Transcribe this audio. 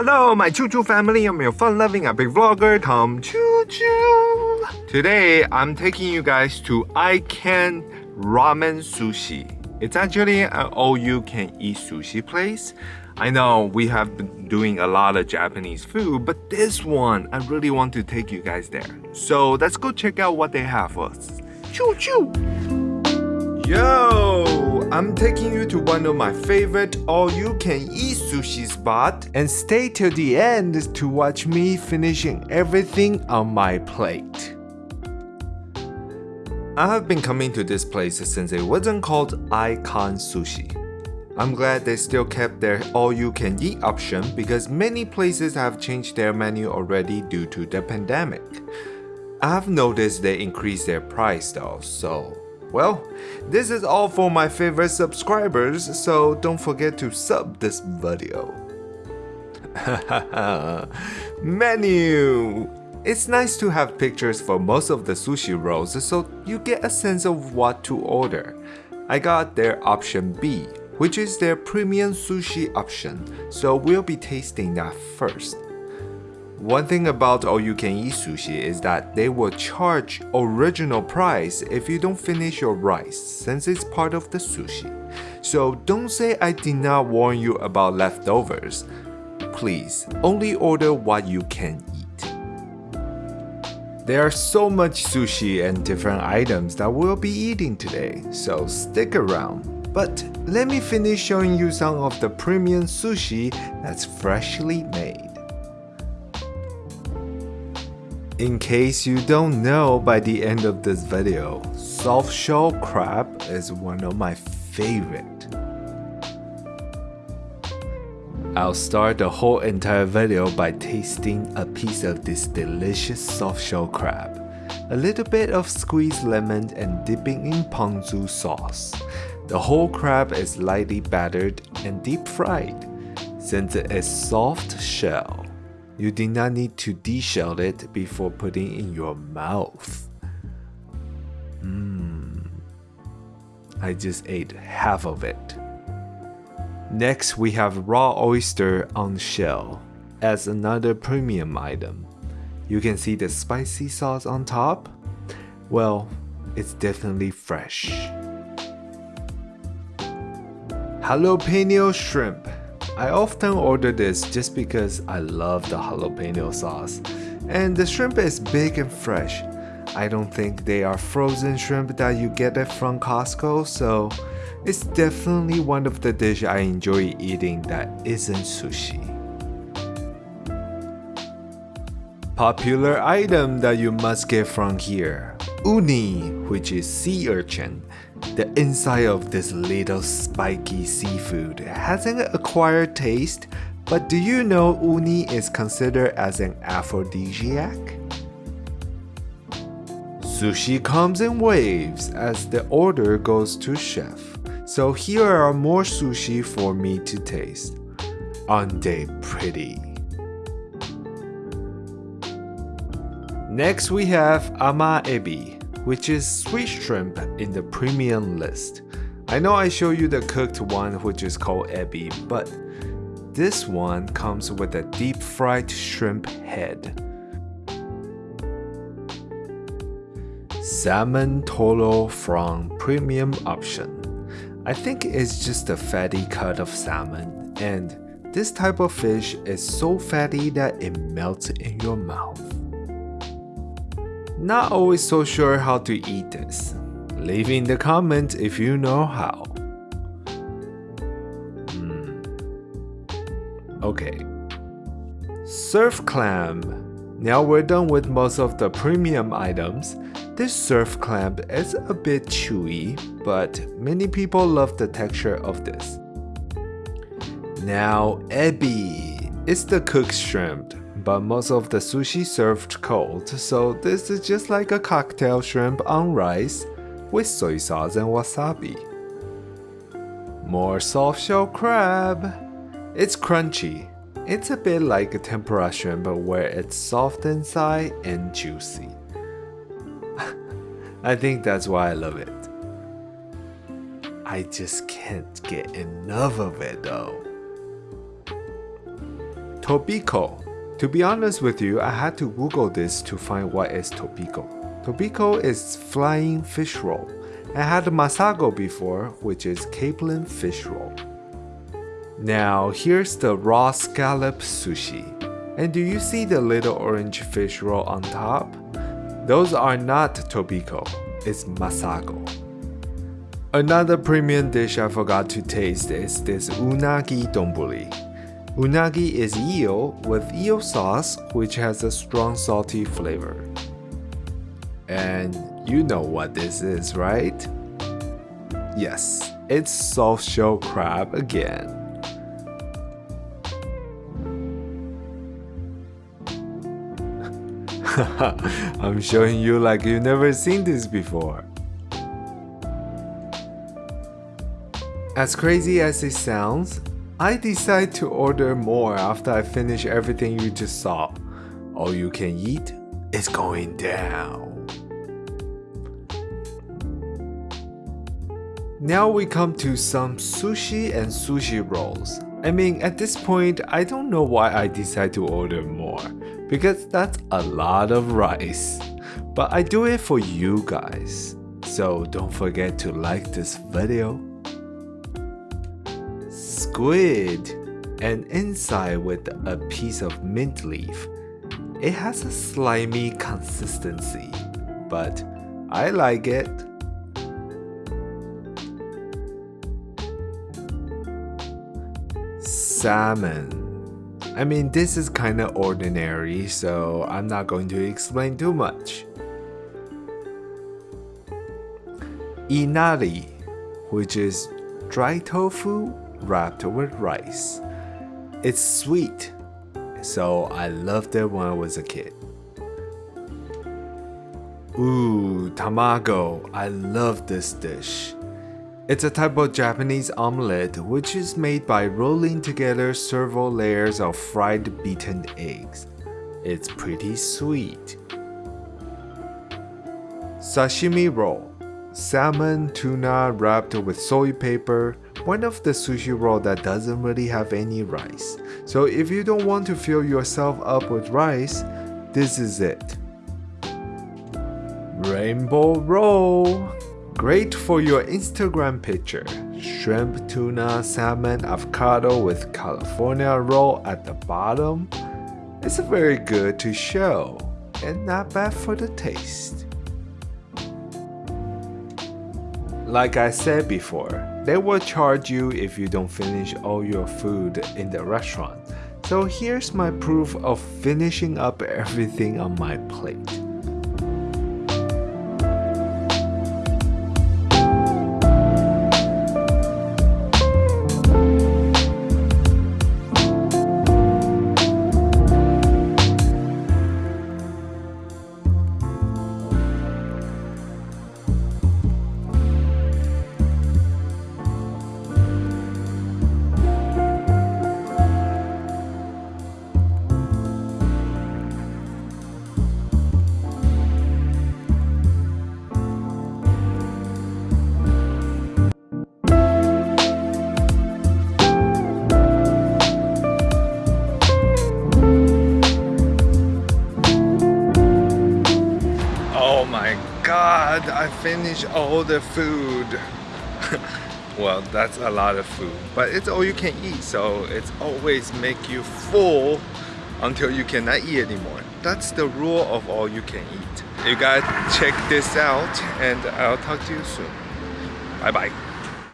Hello, my Choo Choo family. I'm your fun-loving epic vlogger, Tom Choo Choo. Today, I'm taking you guys to I Can Ramen Sushi. It's actually an all-you-can-eat sushi place. I know we have been doing a lot of Japanese food, but this one, I really want to take you guys there. So let's go check out what they have for us. Choo choo! Yo! I'm taking you to one of my favorite all-you-can-eat sushi spot and stay till the end to watch me finishing everything on my plate. I have been coming to this place since it wasn't called Icon Sushi. I'm glad they still kept their all-you-can-eat option because many places have changed their menu already due to the pandemic. I've noticed they increased their price though, so well, this is all for my favorite subscribers, so don't forget to sub this video. Menu! It's nice to have pictures for most of the sushi rolls so you get a sense of what to order. I got their option B, which is their premium sushi option, so we'll be tasting that first. One thing about all-you-can-eat sushi is that they will charge original price if you don't finish your rice since it's part of the sushi. So don't say I did not warn you about leftovers. Please, only order what you can eat. There are so much sushi and different items that we'll be eating today, so stick around. But let me finish showing you some of the premium sushi that's freshly made. In case you don't know by the end of this video, soft shell crab is one of my favorite. I'll start the whole entire video by tasting a piece of this delicious soft shell crab. A little bit of squeezed lemon and dipping in ponzu sauce. The whole crab is lightly battered and deep fried. Since it is soft shell, you did not need to deshell it before putting in your mouth. Mmm. I just ate half of it. Next, we have raw oyster on shell as another premium item. You can see the spicy sauce on top. Well, it's definitely fresh. Jalapeno shrimp I often order this just because I love the jalapeno sauce. And the shrimp is big and fresh. I don't think they are frozen shrimp that you get it from Costco, so it's definitely one of the dish I enjoy eating that isn't sushi. Popular item that you must get from here. Uni, which is sea urchin. The inside of this little spiky seafood has an acquired taste, but do you know uni is considered as an aphrodisiac? Sushi comes in waves as the order goes to chef, so here are more sushi for me to taste. Aren't pretty? Next we have ama ebi which is sweet shrimp in the premium list. I know I show you the cooked one which is called ebi, but this one comes with a deep fried shrimp head. Salmon toro from premium option. I think it's just a fatty cut of salmon and this type of fish is so fatty that it melts in your mouth. Not always so sure how to eat this. Leave in the comments if you know how. Mm. Okay. Surf clam. Now we're done with most of the premium items. This surf clam is a bit chewy, but many people love the texture of this. Now ebi is the cooked shrimp but most of the sushi served cold, so this is just like a cocktail shrimp on rice with soy sauce and wasabi. More soft shell crab. It's crunchy. It's a bit like a tempura shrimp but where it's soft inside and juicy. I think that's why I love it. I just can't get enough of it though. Tobiko. To be honest with you, I had to Google this to find what is Tobiko. Tobiko is flying fish roll. I had masago before, which is capelin fish roll. Now, here's the raw scallop sushi. And do you see the little orange fish roll on top? Those are not tobiko, it's masago. Another premium dish I forgot to taste is this unagi donburi. Unagi is eel with eel sauce, which has a strong salty flavor. And you know what this is, right? Yes, it's soft shell crab again. I'm showing you like you've never seen this before. As crazy as it sounds, I decide to order more after I finish everything you just saw. All you can eat is going down. Now we come to some sushi and sushi rolls. I mean, at this point, I don't know why I decide to order more, because that's a lot of rice. But I do it for you guys. So don't forget to like this video. Squid and inside with a piece of mint leaf. It has a slimy consistency, but I like it. salmon. I mean, this is kinda ordinary, so I'm not going to explain too much. Inari, which is dry tofu wrapped with rice. It's sweet, so I loved it when I was a kid. Ooh, tamago. I love this dish. It's a type of Japanese omelette which is made by rolling together several layers of fried beaten eggs. It's pretty sweet. Sashimi roll. Salmon, tuna wrapped with soy paper. One of the sushi roll that doesn't really have any rice. So if you don't want to fill yourself up with rice, this is it. Rainbow roll. Great for your Instagram picture. Shrimp, tuna, salmon, avocado with California roll at the bottom. It's very good to show and not bad for the taste. Like I said before, they will charge you if you don't finish all your food in the restaurant. So here's my proof of finishing up everything on my plate. Finished all the food. well, that's a lot of food, but it's all you can eat, so it's always make you full until you cannot eat anymore. That's the rule of all you can eat. You gotta check this out, and I'll talk to you soon. Bye bye.